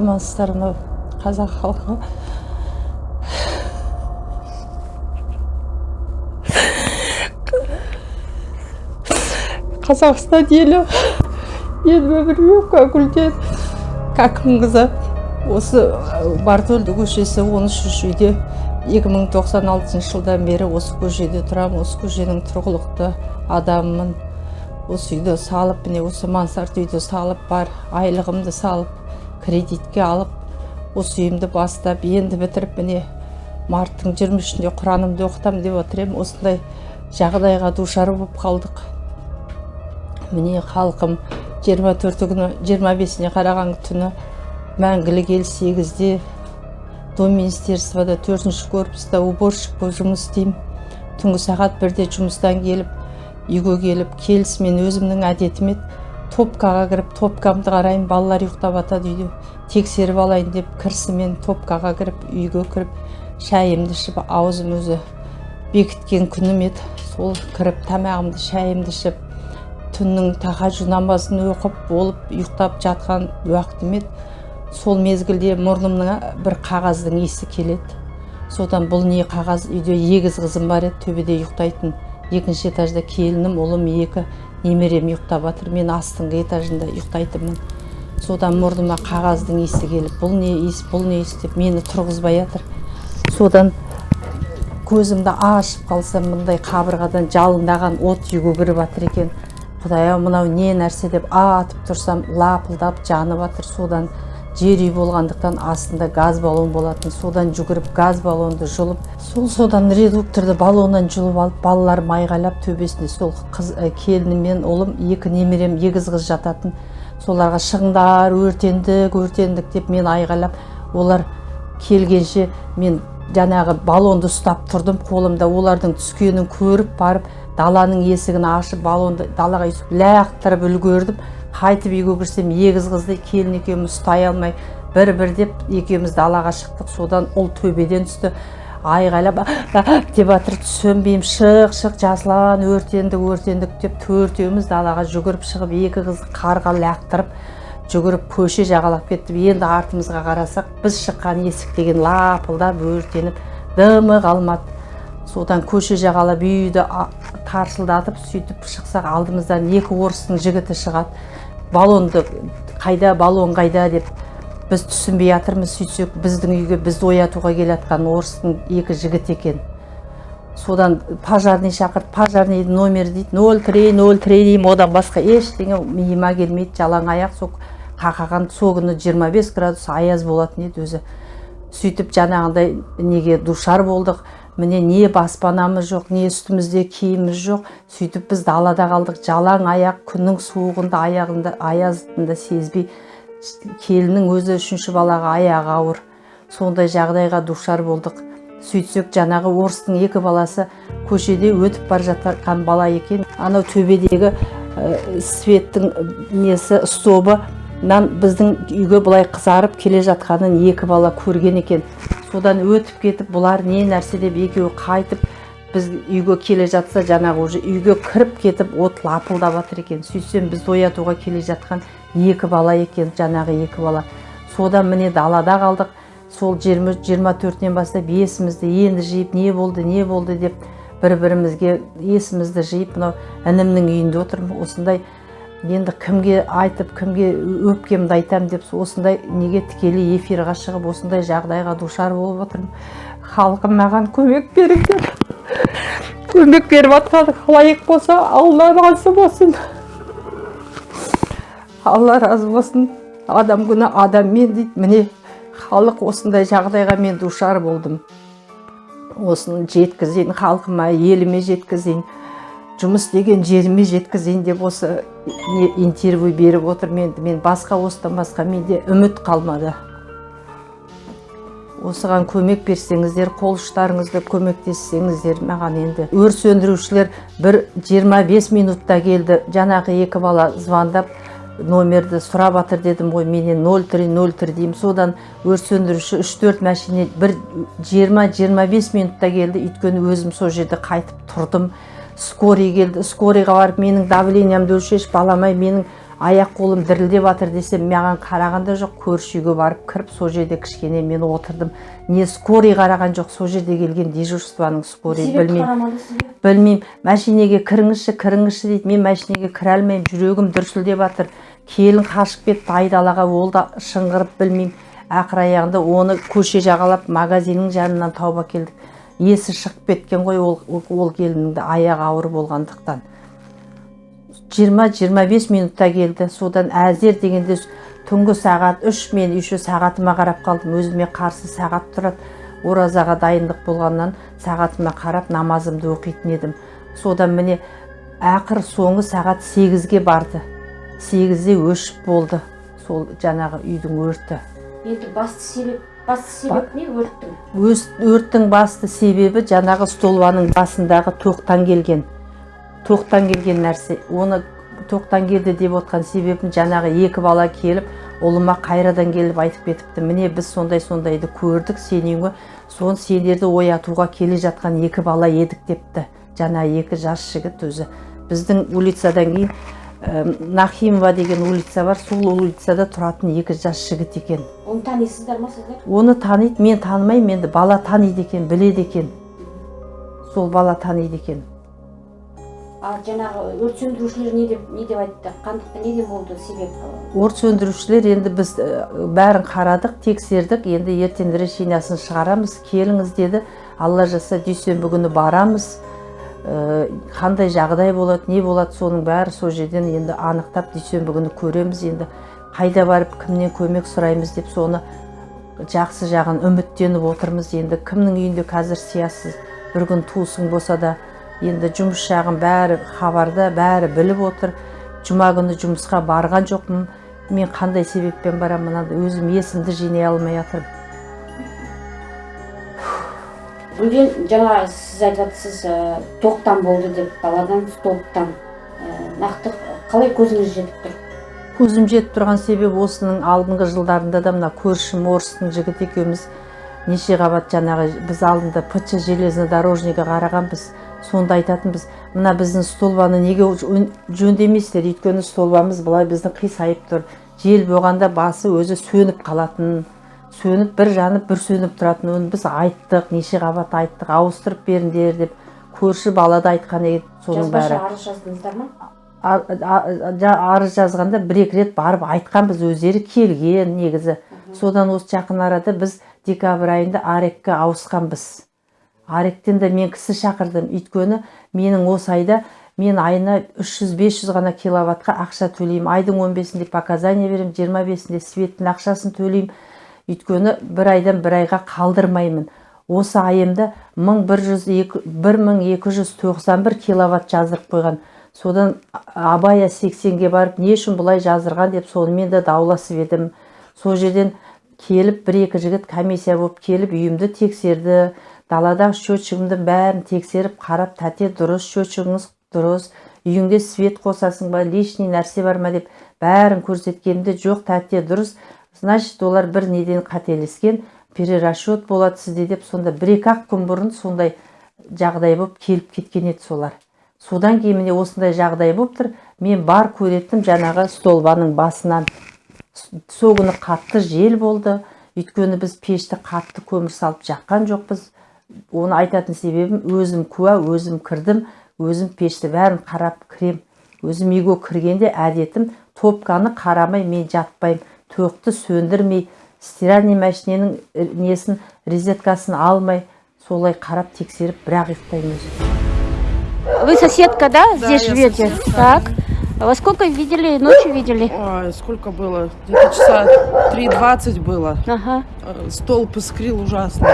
амансыздар мынау қазақ халқы. Қазақстан елі еліме бір юбка гүлден кәкімқызы осы бартөлді көшесі 13 үйде 2096 жылдан бері осы көшеде тұрамын осы көшенің тұрғылықты адамымын осы үйді салып міне осы мансард үйді салып бар айлығымды салып кредитке алып осы үйімді бастап енді бітіріп міне марттың 23-інде құранымды оқытамын деп отыр едім осындай жағдайға душар болып қалдық. Міне халқым 24 күні 25-іне қараған түні мәңгілік ел 8-де дом министерствода төртінші корпуста уборщик болып жұмыс істеймін. Түнгі сағат бірде жұмыстан келіп үйге келіп келісімен өзімнің әдетім еді. Топкаға кіріп топкамды қараймын балалар ұйықтап жатады үйде тексеріп алайын деп кірісімен топкаға кіріп үйге кіріп шайымды ішіп аузым өзі бекіткен күнім еді. Сол кіріп тамағымды шайымды ішіп түннің тахаджуд намазын оқып болып ұйықтап жатқан уақытым еді. Сол мезгілде мұрнымның бір қағаздың иісі келеді. Содан бұл не қағаз? Үйде егіз қызым бар еді төбеде ұйықтайтын. Екінші этажда келінім ұлым екі немерем ұйықтап жатыр. Мен астыңғы этажында ұйықтайтынмын. Содан мұрныма қағаздың иісі келіп бұл не иіс бұл не иіс? деп мені тұрғызбай жатыр. Содан көзімді ашып қалсам мындай қабырғадан жалындаған от кіріп жатыр екен. Құдай ау мынау не нәрсе? деп атып тұрсам лапылдап жанып жатыр. Содан жер үй болғандықтан астында газ баллон болатын. Содан жүгіріп газ баллонды жұлып сол содан редукторды баллоннан жұлып алып балаларым айғайлап төбесінде сол қыз ә, келінім мен ұлым екі немерем егіз қыз жататын. Соларға шығыңдар өртендік өртендік деп мен айғайлап олар келгенше мен жаңағы баллонды ұстап тұрдым қолымда. Олардың түскенін көріп барып даланың есігін ашып баллонды далаға лақтырып үлгердім. Қайтып үйге кірсем егіз қызды келін екеуміз ұстай алмай бір бір деп екеуміз далаға шықтық. Содан ұл төбеден түсті. Айғайлап деп жатыр сөнбеймін шық шық жасұлан өртендік өртендік деп төртеуміз далаға жүгіріп шығып екі қызды қарға лақтырып жүгіріп көше жағалап кеттік. Енді артымызға қарасақ біз шыққан есік деген лапылдап өртеніп дымы қалмады. Содан көше жағалап үйді тарсылдатып сөйтіп шықсақ алдымыздан екі орыстың жігіті шығады. Баллонды қайда баллон қайда? деп біз түсінбей жатырмыз сөйтсек біздің үйге бізді оятуға келе жатқан орыстың екі жігіт екен. Содан пожарный шақырды. Пожарный номер дейді. Нөл три нөл три деймін. Одан басқа ештеңе миыма келмейді. Жалаң аяқ. Сол қақаған сол күні 25 градус аяз болатын еді өзі. Сөйтіп жаңағындай неге душар болдық. Міне не баспанамыз жоқ не үстімізде киіміміз жоқ. Сөйтіп біз далада қалдық. Жалаң аяқ күннің суығында аяғында аязында сезбей келіннің өзі үшінші балаға аяғы ауыр. Сондай жағдайға душар болдық. Сөйтсек жаңағы орыстың екі баласы көшеде өтіп бара жатқан бала екен. Анау төбедегі ә, светтің несі стовынан біздің үйге былай қызарып келе жатқанын екі бала көрген екен. Содан өтіп кетіп бұлар не нәрсе деп екеуі қайтып біз үйге келе жатса жаңағы уже үйге кіріп кетіп от лапылдап жатыр екен. Сөйтсем бізді оятуға келе жатқан екі бала екен жаңағы екі бала. Содан міне далада қалдық. Сол жиырма төртінен бастап есімізді енді жиып не болды не болды деп бір бірімізге есімізді жиып мынау інімнің үйінде отырмын. Осындай енді кімге айтып кімге өпкемді айтам деп осындай неге тікелей эфирға шығып осындай жағдайға душар болып отырмын. Халқым маған көмек беріңдер. Көмек беріп жатқан лайық болса алла разы болсын. Алла разы болсын. Адам күні адаммен дейді. Міне халық осындай жағдайға мен душар болдым. Осыны жеткізейін халқыма еліме жеткізейін. Жұмыс деген жеріме жеткізейін деп осы интервью беріп отырмын енді мен басқа осыдан басқа менде үміт қалмады. Осыған көмек берсеңіздер қол ұштарыңызды көмектессеңіздер маған енді. Өрт сөндірушілер бір 25 минутта келді. Жаңағы екі бала звондап номерді сұрап жатыр дедім ғой. Менен 03 03 деймін. Содан өрт сөндіруші 3-4 машине бір 20-25 минутта келді. Өйткені өзім сол жерде қайтып тұрдым. Скорый келді скорыйға барып менің давлениямды өлшеш баламай менің аяқ қолым дірілдеп жатыр десем маған қараған да жоқ көрші үйге барып кіріп сол жерде кішкене мен отырдым. Не скорый қараған жоқ сол жерде келген дежурствоның скорый. Білмеймін. білмеймін. Машинеге кіріңізші кіріңізші дейді. Мен машинеге кіре алмаймын жүрегім дүрсілдеп жатыр келін қашып кетті айдалаға ол да шыңғырып білмеймін. Ақыр аяғында оны көше жағалап магазиннің жанынан тауып әкелдік. Есі шығып кеткен ғой ол, ол, келіннің аяғы ауыр болғандықтан. 20-25 минутта келді. Содан әзер дегенде түнгі сағат үш мен еще сағатыма қарап қалдым. Өзіме қарсы сағат тұрады. Оразаға дайындық болғаннан сағатыма қарап намазымды оқитын едім. Содан міне ақыр соңғы сағат сегізге барды. Сегізде өшіп болды. Сол жаңағы үйдің өрті. Енді басты себеп басты себеп не? Өрттің. Өз, өрттің басты себебі жаңағы столбаның басындағы тоқтан келген тоқтан келген нәрсе. Оны тоқтан келді деп отқан себебім жаңағы екі бала келіп ұлыма қайрадан келіп айтып кетіпті. Міне біз сондай сондайды көрдік сенің үйіңе соны сендерді оятуға келе жатқан екі бала едік депті. Жаңа екі жас жігіт өзі. Біздің улицадан кейін нахимова деген улица бар сол улицада тұратын екі жас жігіт екен. Оны танисыздар ма сіздер оны таниды мен танымаймын енді бала таниды екен біледі екен. Сол бала таниды екен. А жаңағы өрт сөндірушілер не деп не деп айтты? Қандықты неден болды себеп? Өрт сөндірушілер енді біз ә, бәрін қарадық тексердік енді ертең решениyaсын шығарамыз келіңіз деді. Алла жазса дүйсенбі күні барамыз. Қандай жағдай болады не болады соның бәрі сол жерден енді анықтап дүйсенбі күні көреміз енді. Қайда барып кімнен көмек сұраймыз деп соны жақсы жағын үміттеніп отырмыз енді. Кімнің үйінде қазір сиясыз бір күн туысың болса да енді жұмыс жағын бәрі хабарда бәрі біліп отыр. Жұма күні жұмысқа барған жоқпын. Мен қандай себеппен барамын мынандай өзім есімді жинай алмай жатырмын гүлден жаңа сіз айтып жатырсыз ә, тоқтан болды деп даладан столбтан ә, нақты қалай көзіңіз жетіп тұр? Көзім жетіп тұрған себебі осының алдыңғы жылдарында да мына көршім орыстың жігіті екеуміз неше қабат жаңағы біз алдында пч железнодорожныйға қарағанбыз сонда айтатынбыз мына біздің столбаны неге өн- жөндемейсіздер? Өйткені столбамыз былай біздің қисайып тұр. Жел болғанда басы өзі сөніп қалатын сөніп бір жанып бір сөніп тұратын оны біз айттық неше қабат айттық ауыстырып беріңдер деп көрші бала да айтқан еді соның бәрі. арыз жаздыңыздар ма? Арыз жазғанда бір екі рет барып айтқанбыз өздері келген негізі. Содан осы жақын арада біз декабрь айында арекке ауысқанбыз аректен де мен кісі шақырдым. Өйткені менің осы айда мен айына 300-500 ғана киловаттқа ақша төлеймін. Айдың 15-інде показания беремін 25-інде светтің ақшасын төлеймін. Өйткені бір айдан бір айға қалдырмаймын. Осы айымда 1291 киловатт жаздырып қойған. Содан абая 80-ге барып не үшін бұлай жаздырған деп сонымен де дауласып едім. Сол жерден келіп бір екі жігіт комиссия болып келіп үйімді тексерді. Даладағы счетчигімді бәрін тексеріп қарап тәте дұрыс счетчигіңіз дұрыс үйіңде свет қосасың ба лишний нәрсе бар ма? деп бәрін көрсеткенімде жоқ тәте дұрыс значит олар бір неден қателескен перерасчет болады сізде деп сонда бір екі ақ күн бұрын сондай жағдай болып келіп кеткен еді солар. Содан кейін міне осындай жағдай болып тұр. Мен бар көреттім жаңағы столбаның басынан сол күні қатты жел болды. Өйткені біз пешті қатты көмір салып жаққан жоқпыз. Оны айтатын себебім өзім куә өзім кірдім өзім пешті бәрін қарап кірем. Өзім үйге кіргенде әдетім топканы қарамай мен жатпаймын. тоқты сөндірмей стиральный машиненің э, несін резеткасын алмай солай қарап тексеріп бірақ ұйықтаймын өзім Вы соседка, да? Здесь я живете? соседка. Так. Во сколько видели, ночью видели? Ой, сколько было? Где-то часа 3.20 было. Ага. Э, Столб искрил ужасно.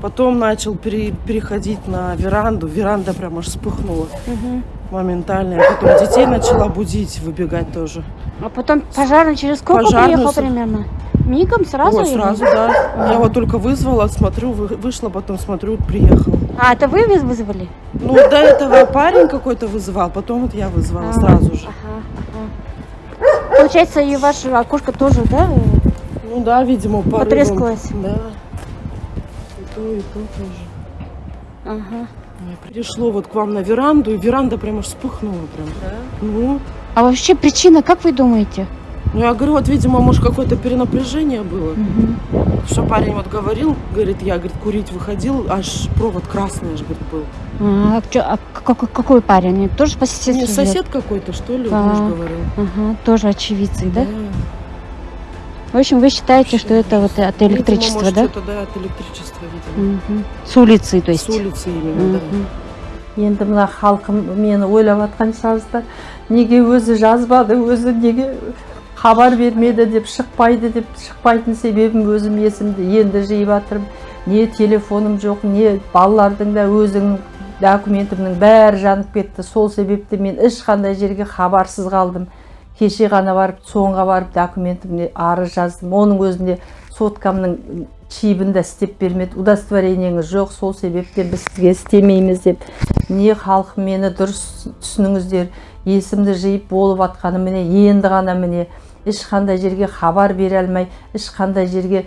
Потом начал пере- переходить на веранду. Веранда прям аж вспыхнула моментально. Я потом детей начала будить, выбегать тоже. А потом пожарный через сколько Пожарный приехал примерно? Мигом сразу? Или? сразу, да. Я вот только вызвала, смотрю, вы- вышла, потом смотрю, приехал. А, это вы выз- вызвали? Ну, до этого парень какой-то вызывал, потом вот я вызвала А, сразу же. Ага, ага. Получается, и ваше окошко тоже, да? Ну да, видимо, порывом. Потрескалось. Да. И то, и то тоже. Ага. Пришло вот к вам на веранду, и веранда прям аж вспыхнула прям. Ну, А вообще причина, как вы думаете? Ну, я говорю, вот, видимо, может, какое-то перенапряжение было. Что парень вот говорил, говорит, я, говорит, курить выходил, аж провод красный аж, говорит, был. А, чё- а какой, какой парень? Тоже по соседству Не, сосед какой-то, что ли, Да. муж говорил. Ага, тоже очевидцы, да? В общем, вы считаете, что это вот от Видимо, электричества, может, да? что-то, да, от электричества, видимо. Мгм. С улицы, то есть. С улицы именно, да. Мгм. енді мына халқым мені ойлап жатқан шығарсыздар неге өзі жазбады өзі неге хабар бермеді деп шықпайды деп шықпайтын себебім өзім есімді енді жиып жатырмын не телефоным жоқ не балалардың да өзінің документімнің бәрі жанып кетті сол себепті мен ешқандай жерге хабарсыз қалдым кеше ғана барып соңға барып документімне арыз жаздым. Оның өзінде соткамның чибін де істеп бермеді. Удостоверениеңіз жоқ сол себептен біз сізге істемейміз деп. Не халқым мені дұрыс түсініңіздер есімді жиып болып жатқаны міне енді ғана міне. Ешқандай жерге хабар бере алмай ешқандай жерге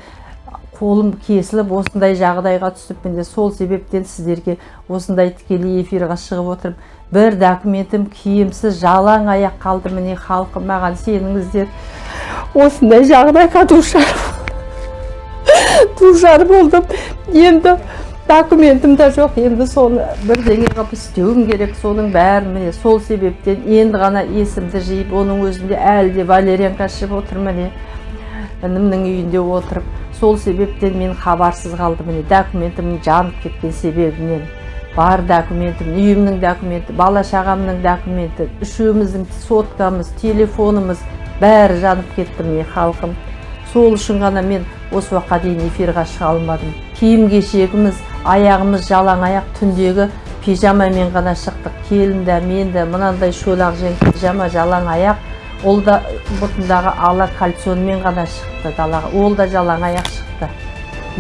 қолым кесіліп осындай жағдайға түсіп міне сол себептен сіздерге осындай тікелей эфирға шығып отырмын. Бір документім киімсіз жалаң аяқ қалды міне халқым маған сеніңіздер. Осындай жағдайға душар душар болдым. Енді документім де жоқ. Енді соны бірдеңе қылып істеуім керек. Соның бәрін міне сол себептен енді ғана есімді жиып оның өзінде әлі де валерьянка ішіп отыр міне. Інімнің үйінде отырып сол себептен мен хабарсыз қалдым. Міне документім жанып кеткен себебінен. Бар документім үйімнің документі бала шағамның документі үшеуміздің соткамыз телефонымыз бәрі жанып кетті міне халқым. Сол үшін ғана мен осы уақытқа дейін эфирға шыға алмадым. Киім кешегіміз аяғымыз жалаң аяқ түндегі пижамамен ғана шықтық. Келін де мен де мынандай шолақ жең пижама жалаң аяқ ол да бұтындағы ала кальсонмен ғана шықты далаға. Ол да жалаң аяқ шықты.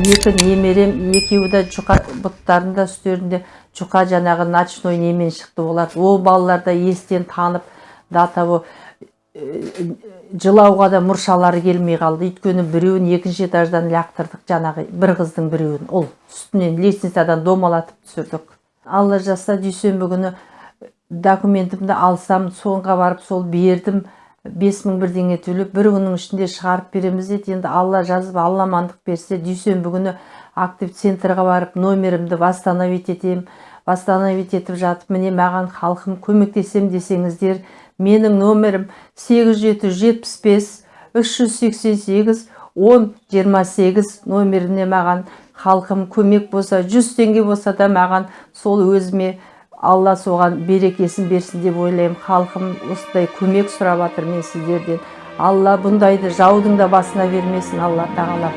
Екі немерем екеуі де жұқа бұттарында үстерінде жұқа жаңағы ночной немен шықты олар. Ол балалар да естен танып до того жылауға да мұршалары келмей қалды. Өйткені біреуін екінші этаждан лақтырдық жаңағы бір қыздың біреуін. Ол үстінен лестницадан домалатып түсірдік. Алла жазса дүйсенбі күні документімді алсам соңға барып сол бердім. Бес мың бірдеңе төлеп бір күннің ішінде шығарып береміз деді. Енді алла жазып алла амандық берсе дүйсенбі күні актив центрға барып номерімді восстановить етемін восстановить етіп жатып міне маған халқым көмектесем десеңіздер менің номерім 8775 388 10 28 номеріне маған халқым көмек болса 100 теңге болса да маған сол өзіме алла соған берекесін берсін деп ойлаймын. Халқым осындай көмек сұрап жатыр мен сіздерден. Алла бұндайды жаудың да басына бермесін. Алла тағала.